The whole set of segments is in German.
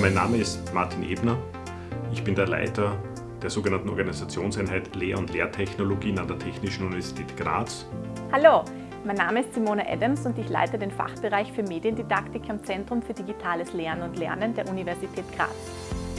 Mein Name ist Martin Ebner. Ich bin der Leiter der sogenannten Organisationseinheit Lehr- und Lehrtechnologien an der Technischen Universität Graz. Hallo, mein Name ist Simone Adams und ich leite den Fachbereich für Mediendidaktik am Zentrum für digitales Lernen und Lernen der Universität Graz.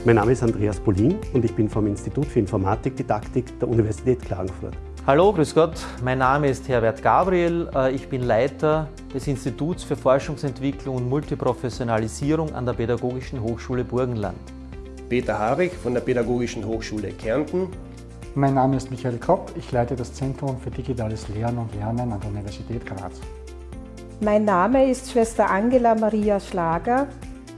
Mein Name ist Andreas Polin und ich bin vom Institut für Informatikdidaktik der Universität Klagenfurt. Hallo, grüß Gott. Mein Name ist Herbert Gabriel. Äh, ich bin Leiter des Instituts für Forschungsentwicklung und Multiprofessionalisierung an der Pädagogischen Hochschule Burgenland. Peter Harig von der Pädagogischen Hochschule Kärnten. Mein Name ist Michael Kopp. Ich leite das Zentrum für digitales Lernen und Lernen an der Universität Graz. Mein Name ist Schwester Angela Maria Schlager,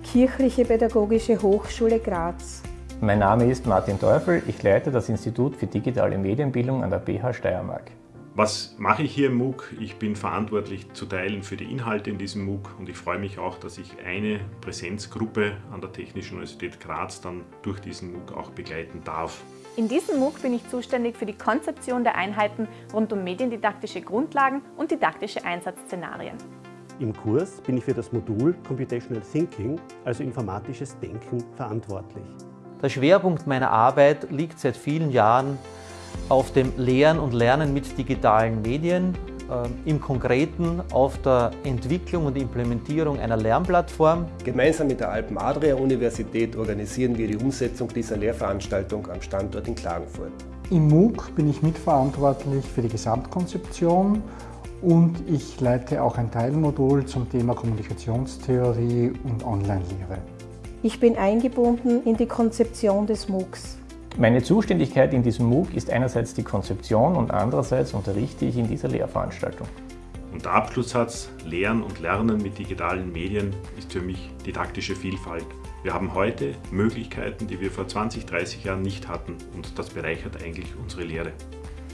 Kirchliche Pädagogische Hochschule Graz. Mein Name ist Martin Teufel, ich leite das Institut für digitale Medienbildung an der BH Steiermark. Was mache ich hier im MOOC? Ich bin verantwortlich zu Teilen für die Inhalte in diesem MOOC und ich freue mich auch, dass ich eine Präsenzgruppe an der Technischen Universität Graz dann durch diesen MOOC auch begleiten darf. In diesem MOOC bin ich zuständig für die Konzeption der Einheiten rund um mediendidaktische Grundlagen und didaktische Einsatzszenarien. Im Kurs bin ich für das Modul Computational Thinking, also informatisches Denken, verantwortlich. Der Schwerpunkt meiner Arbeit liegt seit vielen Jahren auf dem Lehren und Lernen mit digitalen Medien, äh, im Konkreten auf der Entwicklung und Implementierung einer Lernplattform. Gemeinsam mit der Alpen-Adria-Universität organisieren wir die Umsetzung dieser Lehrveranstaltung am Standort in Klagenfurt. Im MOOC bin ich mitverantwortlich für die Gesamtkonzeption und ich leite auch ein Teilmodul zum Thema Kommunikationstheorie und Online-Lehre. Ich bin eingebunden in die Konzeption des MOOCs. Meine Zuständigkeit in diesem MOOC ist einerseits die Konzeption und andererseits unterrichte ich in dieser Lehrveranstaltung. Und der Abschlusssatz Lehren und Lernen mit digitalen Medien ist für mich didaktische Vielfalt. Wir haben heute Möglichkeiten, die wir vor 20, 30 Jahren nicht hatten und das bereichert eigentlich unsere Lehre.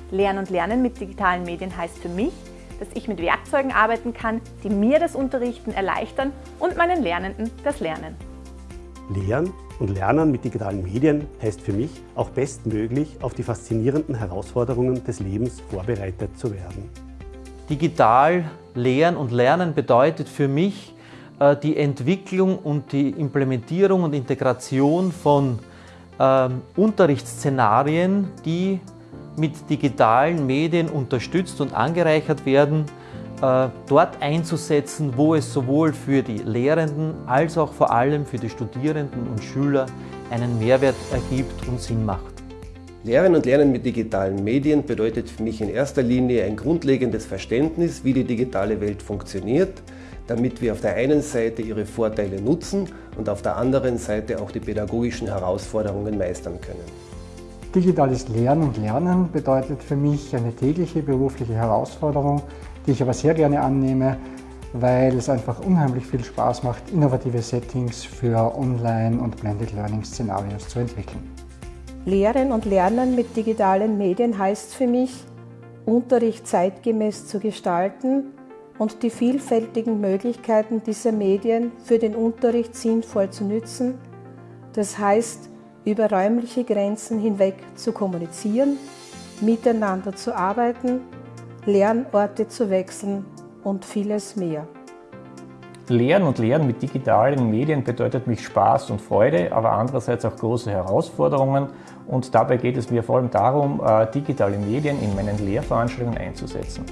Lehren und Lernen mit digitalen Medien heißt für mich, dass ich mit Werkzeugen arbeiten kann, die mir das Unterrichten erleichtern und meinen Lernenden das Lernen. Lehren und Lernen mit digitalen Medien heißt für mich, auch bestmöglich auf die faszinierenden Herausforderungen des Lebens vorbereitet zu werden. Digital Lehren und Lernen bedeutet für mich äh, die Entwicklung und die Implementierung und Integration von äh, Unterrichtsszenarien, die mit digitalen Medien unterstützt und angereichert werden, dort einzusetzen, wo es sowohl für die Lehrenden als auch vor allem für die Studierenden und Schüler einen Mehrwert ergibt und Sinn macht. Lehren und Lernen mit digitalen Medien bedeutet für mich in erster Linie ein grundlegendes Verständnis, wie die digitale Welt funktioniert, damit wir auf der einen Seite ihre Vorteile nutzen und auf der anderen Seite auch die pädagogischen Herausforderungen meistern können. Digitales Lernen und Lernen bedeutet für mich eine tägliche berufliche Herausforderung, die ich aber sehr gerne annehme, weil es einfach unheimlich viel Spaß macht, innovative Settings für Online- und Blended Learning-Szenarios zu entwickeln. Lehren und Lernen mit digitalen Medien heißt für mich, Unterricht zeitgemäß zu gestalten und die vielfältigen Möglichkeiten dieser Medien für den Unterricht sinnvoll zu nützen. Das heißt, über räumliche Grenzen hinweg zu kommunizieren, miteinander zu arbeiten Lernorte zu wechseln und vieles mehr. Lehren und Lernen mit digitalen Medien bedeutet mich Spaß und Freude, aber andererseits auch große Herausforderungen. Und dabei geht es mir vor allem darum, äh, digitale Medien in meinen Lehrveranstaltungen einzusetzen.